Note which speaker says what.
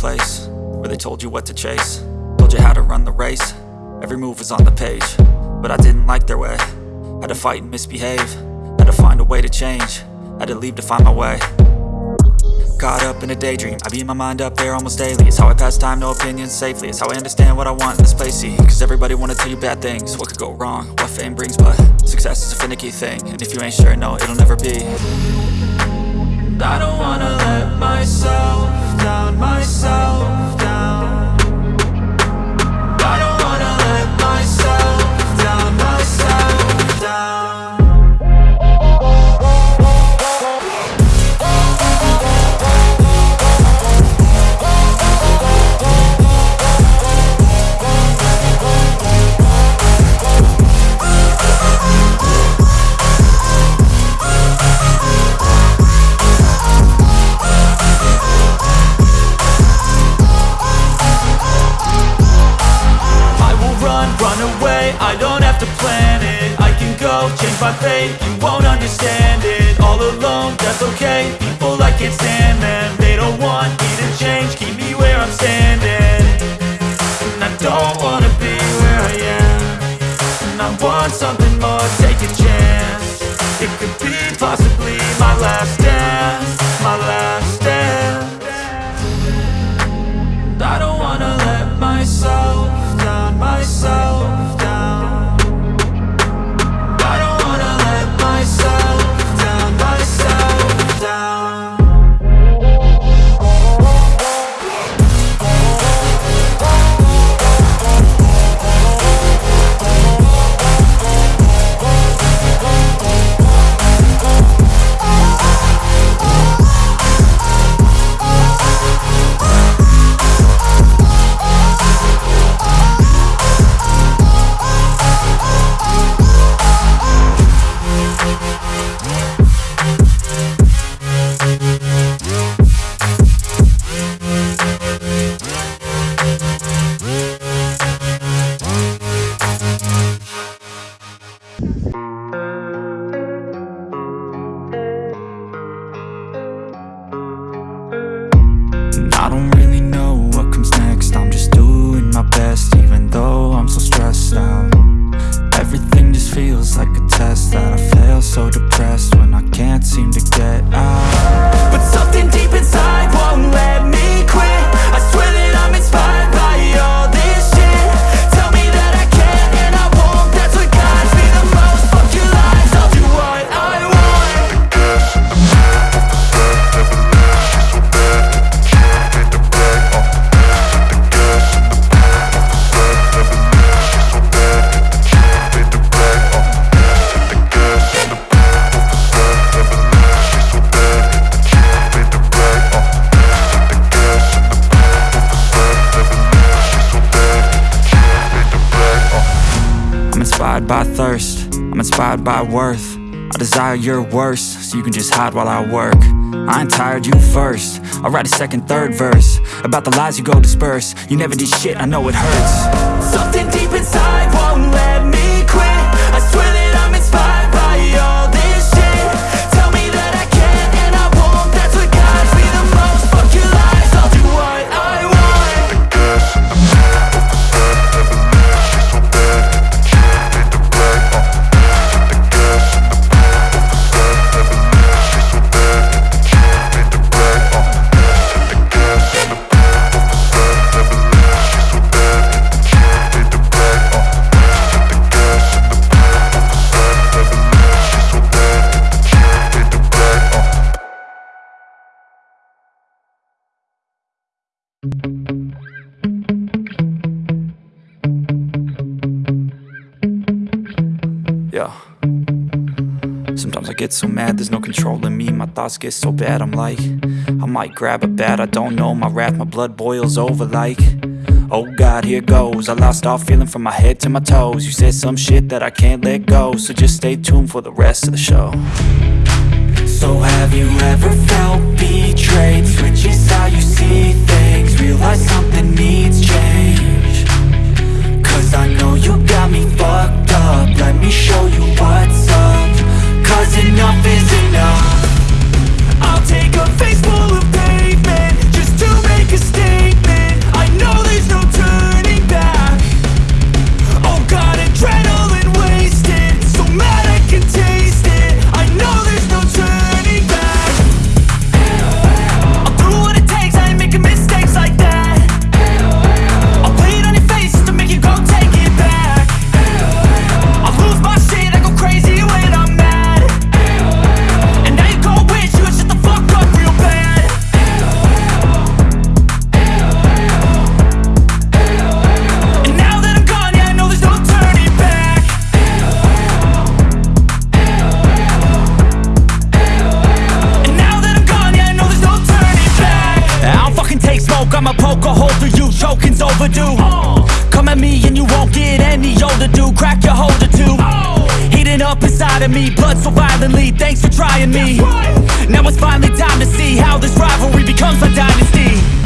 Speaker 1: place Where they told you what to chase. Told you how to run the race. Every move was on the page But I didn't like their way. Had to fight and misbehave. Had to find a way to change. Had to leave to find my way. Caught up in a daydream. I beat my mind up there almost daily. It's how I pass time, no opinions safely. It's how I understand what I want in this place, see Cause everybody wanna tell you bad things. What could go wrong, what fame brings But success is a finicky thing. And if you ain't sure, no, it'll never be I don't wanna let myself down, myself that's okay, people I can't stand thirst, I'm inspired by worth. I desire your worst, so you can just hide while I work. I ain't tired, you first. I'll write a second, third verse About the lies you go disperse. You never did shit, I know it hurts. Something deep inside won't let Yeah. Sometimes I get so mad, there's no control in me. My thoughts get so bad, I'm like I might grab a bat, I don't know. My wrath, my blood boils over like Oh God, here goes. I lost all feeling from my head to my toes. You said some shit that I can't let go So just stay tuned for the rest of the show. So have you ever felt betrayed? Switches how you see things
Speaker 2: up inside of me, blood so violently Thanks for trying me. Now it's finally time to see How this rivalry becomes a dynasty